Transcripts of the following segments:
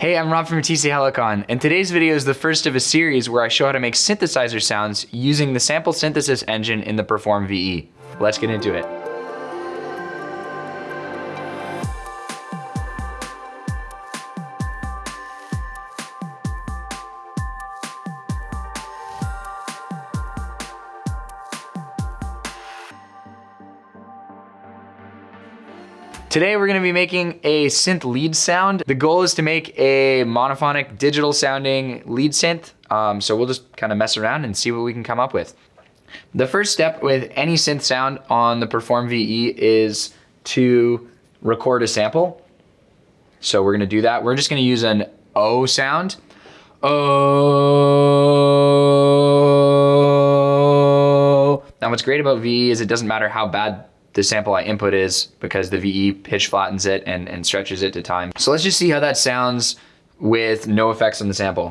Hey, I'm Rob from TC Helicon, and today's video is the first of a series where I show how to make synthesizer sounds using the sample synthesis engine in the Perform VE. Let's get into it. Today we're gonna be making a synth lead sound. The goal is to make a monophonic digital sounding lead synth. Um, so we'll just kind of mess around and see what we can come up with. The first step with any synth sound on the Perform VE is to record a sample. So we're gonna do that. We're just gonna use an O sound. Oh. Now what's great about VE is it doesn't matter how bad the sample I input is because the VE pitch flattens it and, and stretches it to time. So let's just see how that sounds with no effects on the sample.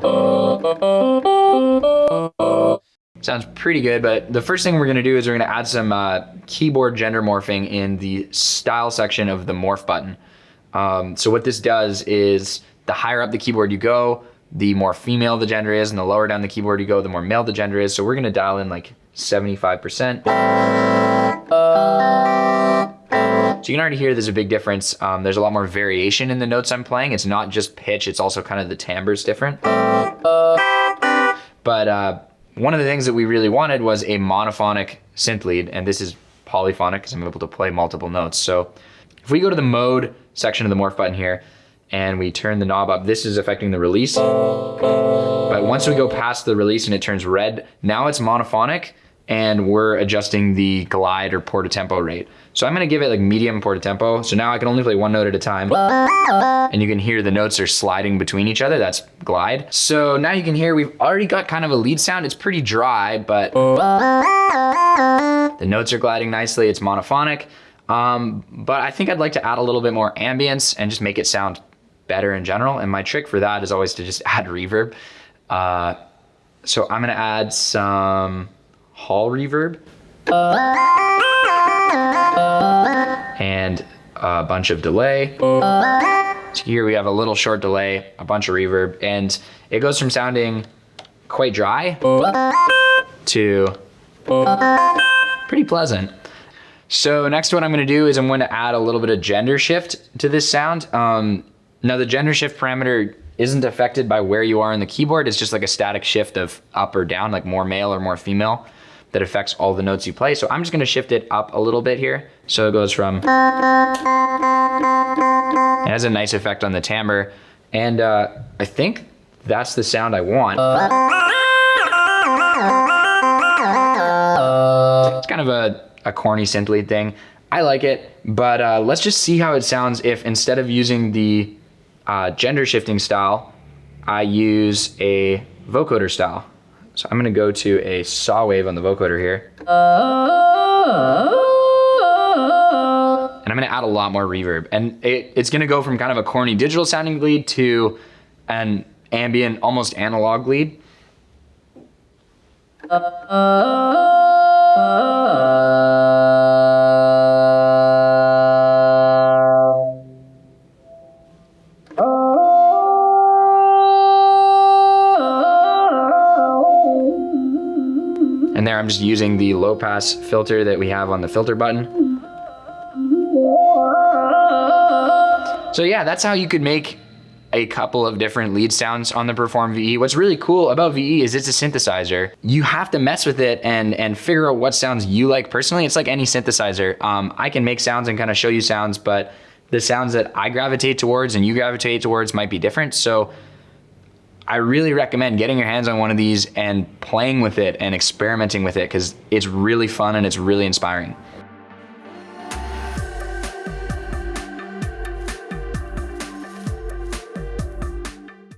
Sounds pretty good, but the first thing we're gonna do is we're gonna add some uh, keyboard gender morphing in the style section of the morph button. Um, so what this does is the higher up the keyboard you go, the more female the gender is, and the lower down the keyboard you go, the more male the gender is. So we're gonna dial in like 75%. So you can already hear there's a big difference. Um, there's a lot more variation in the notes I'm playing. It's not just pitch, it's also kind of the timbre's different. But uh, one of the things that we really wanted was a monophonic synth lead, and this is polyphonic because I'm able to play multiple notes. So if we go to the mode section of the morph button here, and we turn the knob up, this is affecting the release. But once we go past the release and it turns red, now it's monophonic, and we're adjusting the glide or portamento rate. So I'm gonna give it like medium portamento. So now I can only play one note at a time. And you can hear the notes are sliding between each other, that's glide. So now you can hear we've already got kind of a lead sound. It's pretty dry, but the notes are gliding nicely, it's monophonic. Um, but I think I'd like to add a little bit more ambience and just make it sound better in general. And my trick for that is always to just add reverb. Uh, so I'm gonna add some hall reverb. And a bunch of delay. So here we have a little short delay, a bunch of reverb, and it goes from sounding quite dry to pretty pleasant. So next what I'm gonna do is I'm gonna add a little bit of gender shift to this sound. Um, now the gender shift parameter isn't affected by where you are on the keyboard. It's just like a static shift of up or down, like more male or more female that affects all the notes you play. So I'm just gonna shift it up a little bit here. So it goes from, it has a nice effect on the timbre. And uh, I think that's the sound I want. It's kind of a, a corny synth lead thing. I like it, but uh, let's just see how it sounds if instead of using the uh, gender shifting style, I use a vocoder style. So I'm gonna go to a saw wave on the vocoder here. And I'm gonna add a lot more reverb. And it, it's gonna go from kind of a corny digital sounding lead to an ambient, almost analog lead. And there I'm just using the low pass filter that we have on the filter button. So yeah, that's how you could make a couple of different lead sounds on the Perform VE. What's really cool about VE is it's a synthesizer. You have to mess with it and, and figure out what sounds you like personally. It's like any synthesizer. Um, I can make sounds and kind of show you sounds, but the sounds that I gravitate towards and you gravitate towards might be different. So I really recommend getting your hands on one of these and playing with it and experimenting with it because it's really fun and it's really inspiring.